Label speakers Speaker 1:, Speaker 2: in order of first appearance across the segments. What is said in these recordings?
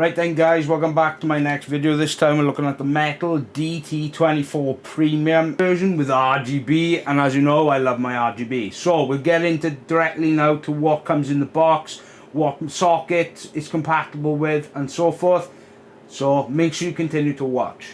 Speaker 1: Right then guys, welcome back to my next video. This time we're looking at the Metal DT24 Premium version with RGB. And as you know, I love my RGB. So we'll get into directly now to what comes in the box, what socket it's compatible with and so forth. So make sure you continue to watch.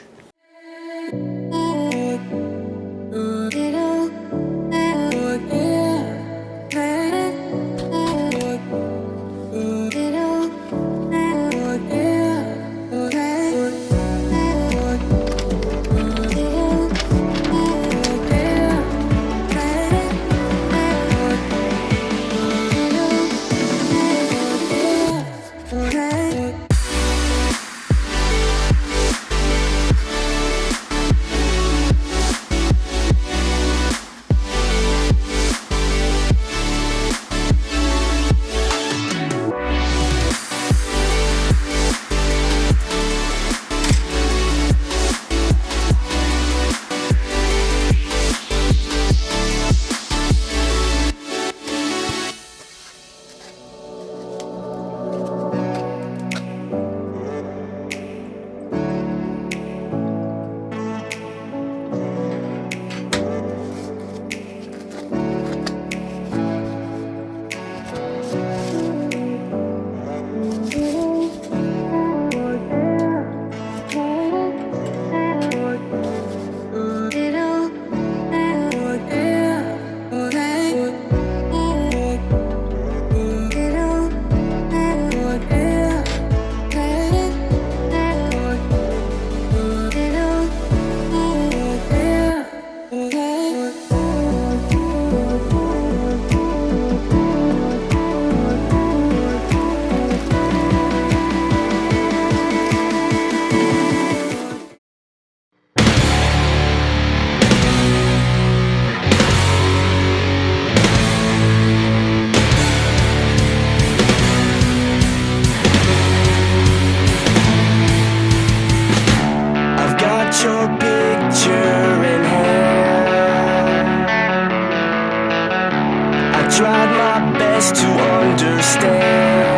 Speaker 1: tried my best to understand.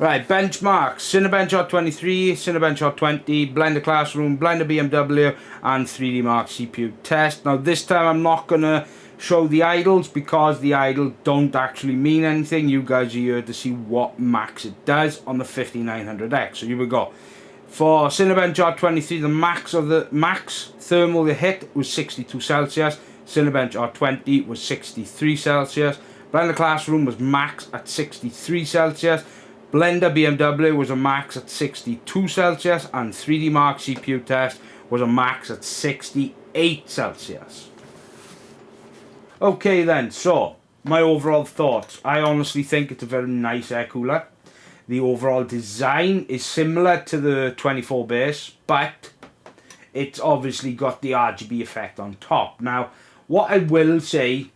Speaker 1: Right, benchmarks, Cinebench R23, Cinebench R20, Blender Classroom, Blender BMW and 3D Mark CPU test. Now this time I'm not going to show the idles because the idle don't actually mean anything. You guys are here to see what max it does on the 5900X. So here we go. For Cinebench R23, the max of the max thermal they hit was 62 Celsius. Cinebench R20 was 63 Celsius. Blender Classroom was max at 63 Celsius. Blender BMW was a max at 62 Celsius and 3D Mark CPU test was a max at 68 Celsius. Okay then, so my overall thoughts. I honestly think it's a very nice air cooler. The overall design is similar to the 24 base, but it's obviously got the RGB effect on top. Now, what I will say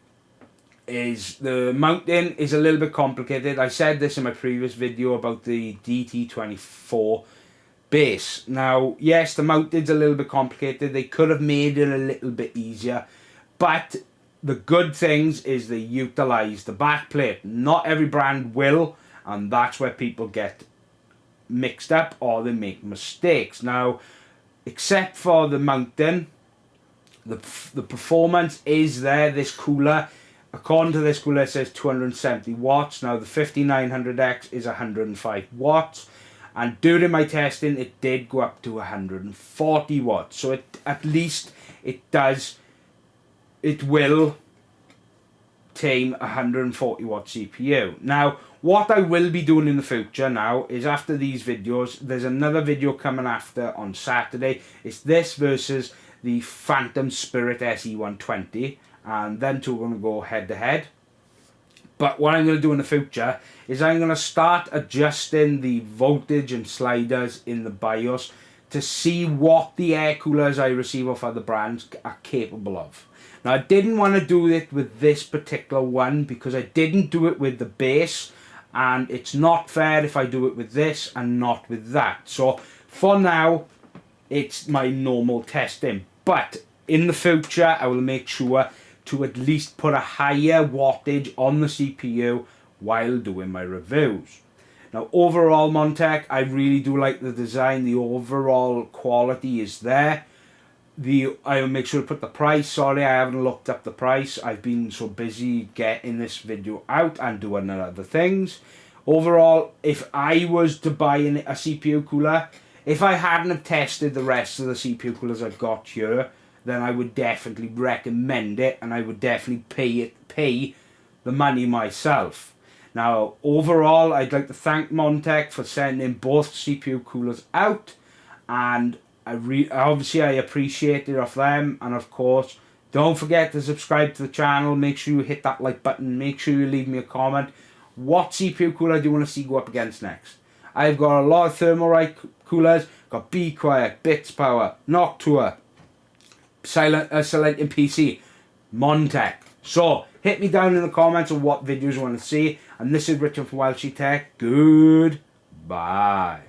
Speaker 1: is the mounting is a little bit complicated. I said this in my previous video about the DT24 base. Now, yes, the mounting's a little bit complicated. They could have made it a little bit easier. But the good things is they utilize the back plate. Not every brand will, and that's where people get mixed up or they make mistakes. Now, except for the mounting, the, the performance is there. This cooler According to this cooler, it says 270 watts. Now, the 5900X is 105 watts. And during my testing, it did go up to 140 watts. So, it at least it does, it will tame 140 watt CPU. Now, what I will be doing in the future now is after these videos, there's another video coming after on Saturday. It's this versus the Phantom Spirit SE120 and them two are going to go head to head. But what I'm going to do in the future is I'm going to start adjusting the voltage and sliders in the BIOS to see what the air coolers I receive off other brands are capable of. Now I didn't want to do it with this particular one because I didn't do it with the base and it's not fair if I do it with this and not with that. So for now, it's my normal testing. But in the future, I will make sure to at least put a higher wattage on the CPU while doing my reviews. Now overall Montech, I really do like the design, the overall quality is there. The I'll make sure to put the price, sorry I haven't looked up the price, I've been so busy getting this video out and doing other things. Overall, if I was to buy a CPU cooler, if I hadn't have tested the rest of the CPU coolers I've got here, then I would definitely recommend it and I would definitely pay it pay the money myself. Now, overall, I'd like to thank Montech for sending both CPU coolers out, and I re obviously I appreciate it of them, and of course, don't forget to subscribe to the channel. Make sure you hit that like button. Make sure you leave me a comment. What CPU cooler do you want to see go up against next? I've got a lot of Thermalright coolers. Got Be Quiet, Bitspower, Noctua, Silent, uh, SilentiumPC, Montech. So, hit me down in the comments of what videos you want to see. And this is Richard from Welshie Tech. Goodbye.